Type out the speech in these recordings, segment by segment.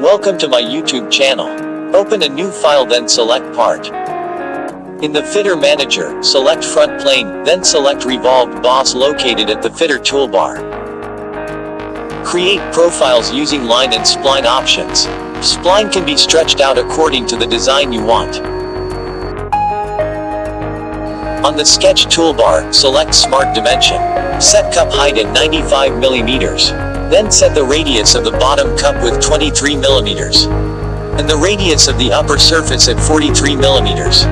Welcome to my YouTube channel. Open a new file then select part. In the Feature Manager, select Front Plane, then select Revolved Boss located at the Feature toolbar. Create profiles using line and spline options. Spline can be stretched out according to the design you want. On the Sketch toolbar, select Smart Dimension. Set cup height at 95 mm. Then set the radius of the bottom cup with 23 millimeters, And the radius of the upper surface at 43 millimeters.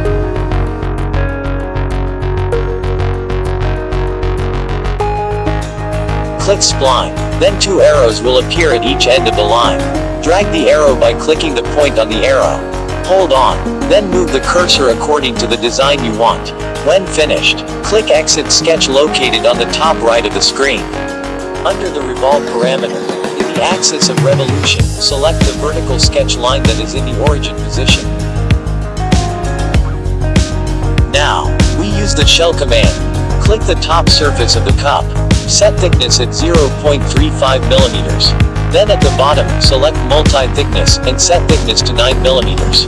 Click Spline. Then two arrows will appear at each end of the line. Drag the arrow by clicking the point on the arrow. Hold on. Then move the cursor according to the design you want. When finished, click Exit Sketch located on the top right of the screen. Under the Revolve parameter, in the axis of revolution, select the vertical sketch line that is in the origin position. Now, we use the shell command. Click the top surface of the cup. Set thickness at 0.35 millimeters. Then at the bottom, select multi-thickness, and set thickness to 9 millimeters.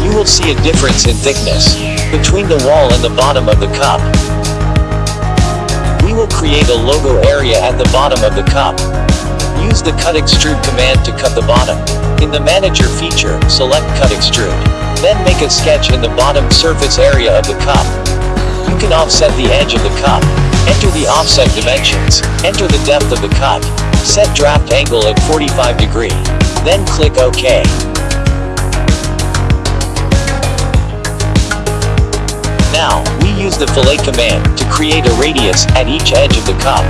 You will see a difference in thickness between the wall and the bottom of the cup. Will create a logo area at the bottom of the cup. Use the Cut Extrude command to cut the bottom. In the Manager feature, select Cut Extrude. Then make a sketch in the bottom surface area of the cup. You can offset the edge of the cup. Enter the offset dimensions. Enter the depth of the cut. Set draft angle at 45 degree. Then click OK. The fillet command to create a radius at each edge of the cup.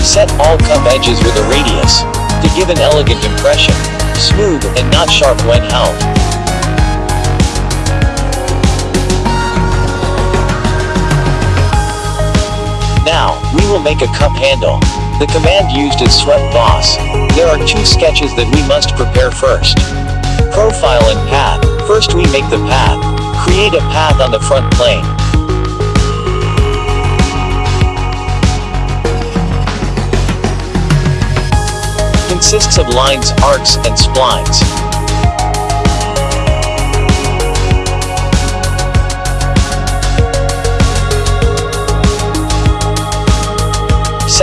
Set all cup edges with a radius, to give an elegant impression, smooth and not sharp when held. We will make a cup handle. The command used is swept boss. There are two sketches that we must prepare first. Profile and path. First we make the path. Create a path on the front plane. consists of lines, arcs, and splines.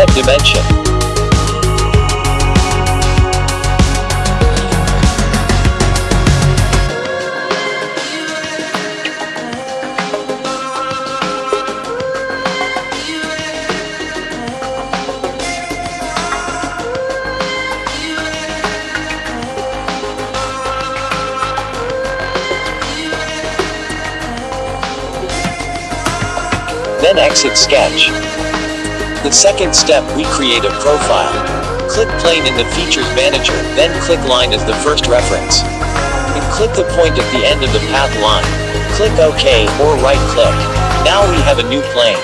Set dimension. Then exit sketch. The second step, we create a profile. Click plane in the features manager, then click line as the first reference. And click the point at the end of the path line. Click OK, or right click. Now we have a new plane.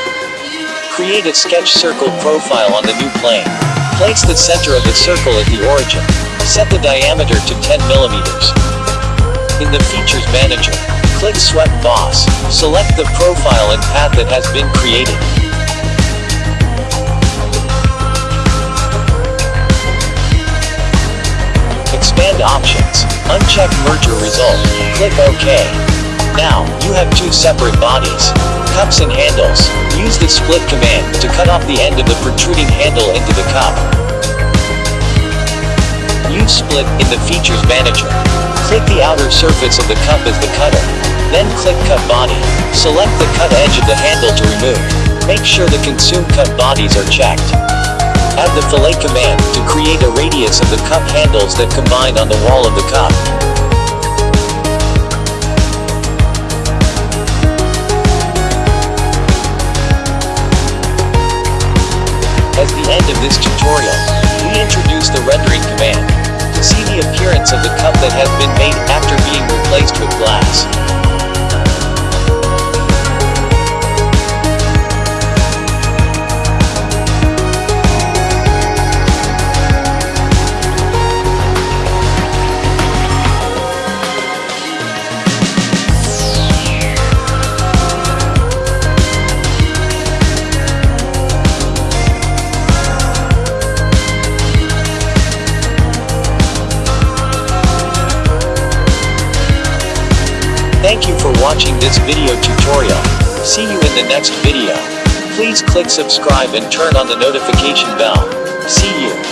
Create a sketch circle profile on the new plane. Place the center of the circle at the origin. Set the diameter to 10 millimeters. In the features manager, Click Swept Boss. Select the profile and path that has been created. Expand options. Uncheck merger result. Click OK. Now, you have two separate bodies. Cups and handles. Use the split command to cut off the end of the protruding handle into the cup. Use split in the features manager. Click the outer surface of the cup as the cutter. Then click Cut Body. Select the cut edge of the handle to remove. Make sure the consume cut bodies are checked. Add the fillet command to create a radius of the cup handles that combine on the wall of the cup. As the end of this tutorial, we introduce the rendering command to see the appearance of the cup that has been made after being replaced with glass. Thank you for watching this video tutorial. See you in the next video. Please click subscribe and turn on the notification bell. See you.